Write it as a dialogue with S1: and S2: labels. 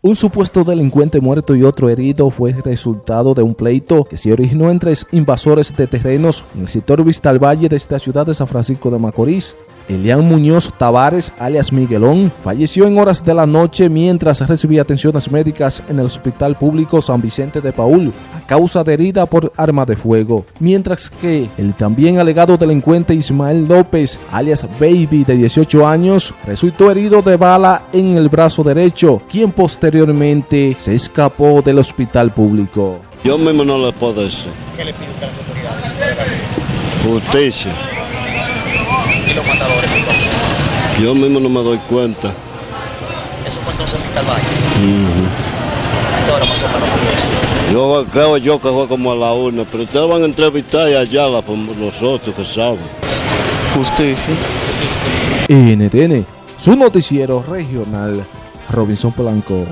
S1: Un supuesto delincuente muerto y otro herido fue resultado de un pleito que se originó entre invasores de terrenos en el sector Vista al Valle de esta ciudad de San Francisco de Macorís. Elian Muñoz Tavares, alias Miguelón, falleció en horas de la noche mientras recibía atenciones médicas en el Hospital Público San Vicente de Paul a causa de herida por arma de fuego, mientras que el también alegado delincuente Ismael López, alias Baby, de 18 años, resultó herido de bala en el brazo derecho, quien posteriormente se escapó del hospital público.
S2: Yo mismo no le puedo decir.
S3: ¿Qué le pide a las autoridades?
S2: Justicia.
S3: ¿Y los matadores entonces?
S2: Yo mismo no me doy cuenta.
S3: Eso fue entonces al Valle. ¿Qué hora pasó para eso?
S2: Yo creo yo que fue como a la una, pero ustedes van a entrevistar y allá la, nosotros que saben.
S4: Justicia.
S1: NTN, su noticiero regional, Robinson Polanco.